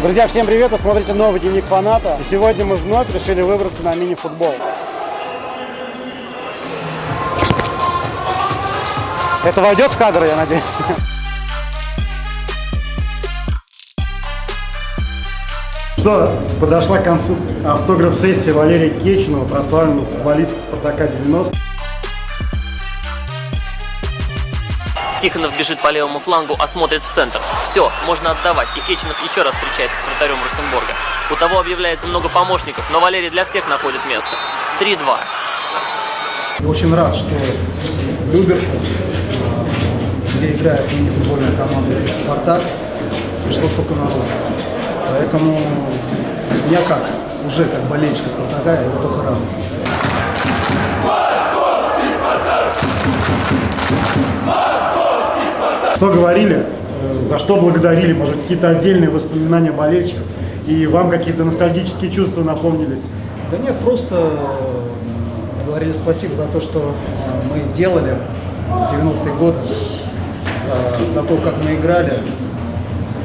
Друзья, всем привет! Вы смотрите новый дневник фаната. И сегодня мы вновь решили выбраться на мини-футбол. Это войдет в кадр, я надеюсь. Что, подошла к концу автограф-сессия Валерия Кеченова, прославленного футболиста Спартака 90. Тихонов бежит по левому флангу, осмотрит центр. Все, можно отдавать. И Кеченов еще раз встречается с вратарем Русенбурга. У того объявляется много помощников, но Валерий для всех находит место. 3-2. Очень рад, что Люберцы, где играет мини-футбольная команда «Спартак», пришло столько народу. Поэтому я как, уже как болельщик Спартака, я его только рад. Что говорили, э, за что благодарили, может быть, какие-то отдельные воспоминания болельщиков, и вам какие-то ностальгические чувства напомнились? Да нет, просто э, говорили спасибо за то, что э, мы делали в 90-е годы, за, за то, как мы играли,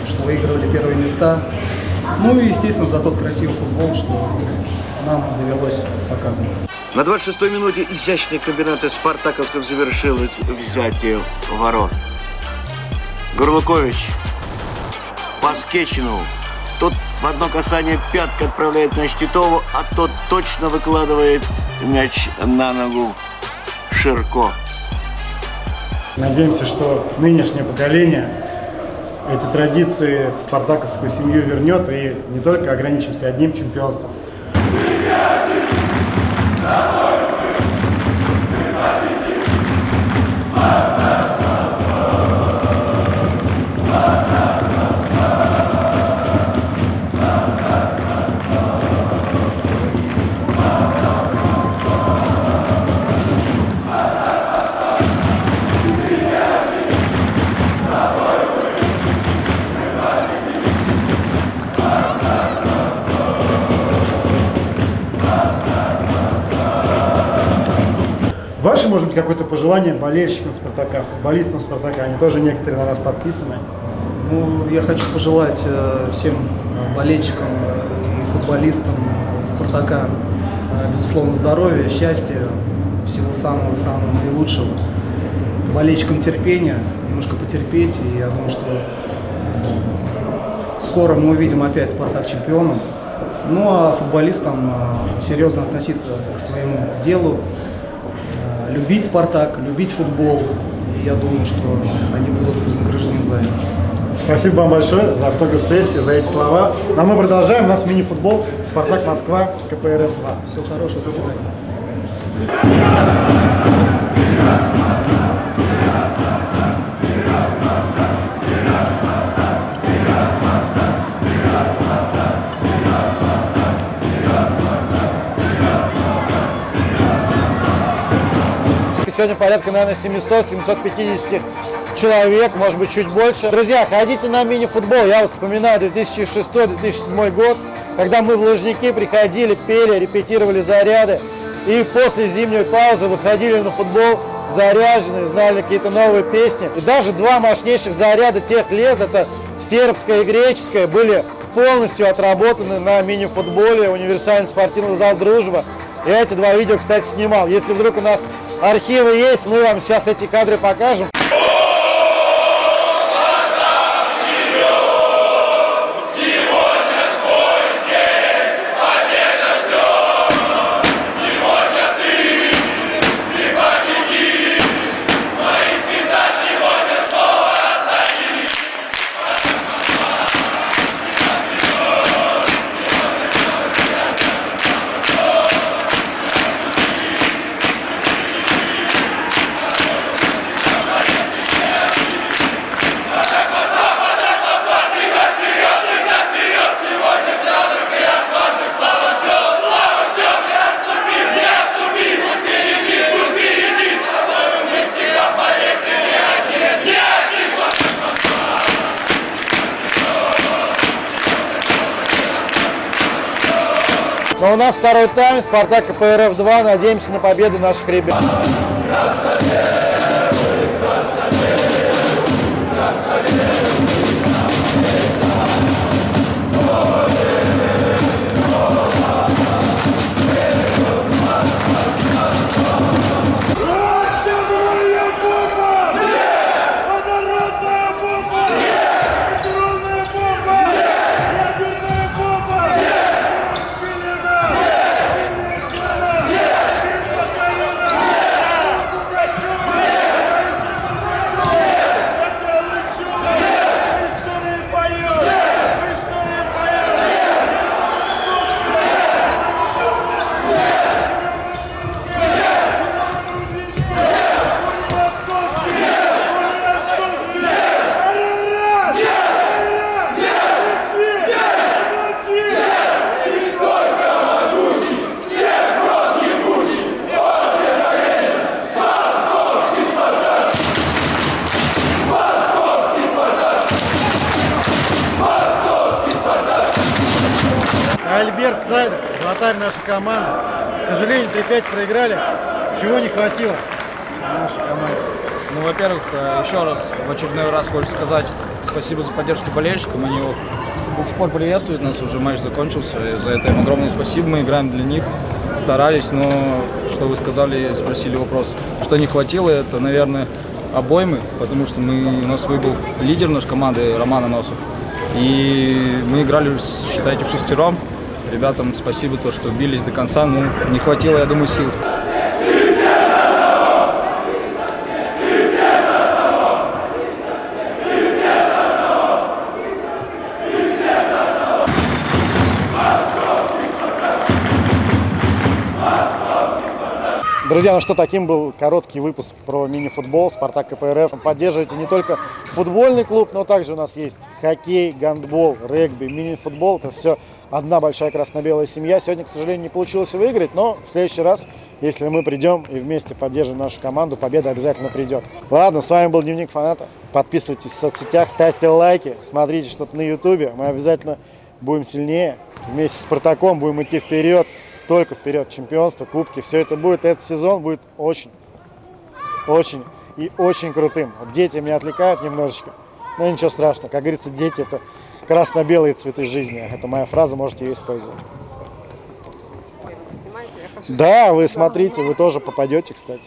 что выигрывали первые места. Ну и, естественно, за тот красивый футбол, что нам довелось показывать. На 26-й минуте изящная комбинация спартаковцев завершилась взятие ворот. Горлукович по Скетчину. Тот в одно касание пятка отправляет на Щитову, а тот точно выкладывает мяч на ногу Ширко. Надеемся, что нынешнее поколение эти традиции в спартаковскую семью вернет и не только ограничимся одним чемпионством. Ваше, может быть, какое-то пожелание болельщикам Спартака, футболистам Спартака? Они тоже некоторые на нас подписаны. Ну, я хочу пожелать э, всем э, болельщикам э, и футболистам Спартака, безусловно, здоровья, счастья, всего самого-самого наилучшего. Болельщикам терпения, немножко потерпеть, и я думаю, что скоро мы увидим опять Спартак чемпионом. Ну а футболистам серьезно относиться к своему делу, любить Спартак, любить футбол. И я думаю, что они будут вознаграждены за это. Спасибо вам большое за автограф-сессию, за эти слова. Ну, а мы продолжаем. У нас мини-футбол «Спартак Москва» КПРФ-2. Всего хорошего, до свидания. Сегодня порядка, наверное, 700-750 человек, может быть, чуть больше. Друзья, ходите на мини-футбол. Я вот вспоминаю 2006-2007 год, когда мы в Лужники приходили, пели, репетировали заряды. И после зимней паузы выходили на футбол заряженные, знали какие-то новые песни. И даже два мощнейших заряда тех лет, это сербская и греческая, были полностью отработаны на мини-футболе, универсальный спортивный зал «Дружба». Я эти два видео, кстати, снимал. Если вдруг у нас архивы есть, мы вам сейчас эти кадры покажем. Но у нас второй тайм, Спартак КПРФ 2. Надеемся на победу наших ребят. Цайдер, вратарь нашей команды. К сожалению, 3-5 проиграли. Чего не хватило нашей команде? Ну, во-первых, э, еще раз, в очередной раз хочу сказать спасибо за поддержку болельщикам. Они его до сих пор приветствуют нас, уже матч закончился. И за это им огромное спасибо. Мы играем для них, старались, но что вы сказали, спросили вопрос, что не хватило, это, наверное, обоймы, потому что мы, у нас выбыл лидер нашей команды Роман Аносов. И мы играли, считайте, в шестером. Ребятам спасибо, то, что бились до конца. Ну, не хватило, я думаю, сил. Друзья, ну что, таким был короткий выпуск про мини-футбол «Спартак КПРФ». Поддерживайте не только футбольный клуб, но также у нас есть хоккей, гандбол, регби, мини-футбол. Это все одна большая красно-белая семья. Сегодня, к сожалению, не получилось выиграть, но в следующий раз, если мы придем и вместе поддержим нашу команду, победа обязательно придет. Ладно, с вами был Дневник Фаната. Подписывайтесь в соцсетях, ставьте лайки, смотрите что-то на ютубе. Мы обязательно будем сильнее. Вместе с Спартаком будем идти вперед только вперед. Чемпионство, кубки, все это будет. Этот сезон будет очень, очень и очень крутым. Дети меня отвлекают немножечко, но ничего страшного. Как говорится, дети это красно-белые цветы жизни. Это моя фраза, можете ее использовать. Да, вы смотрите, вы тоже попадете, кстати.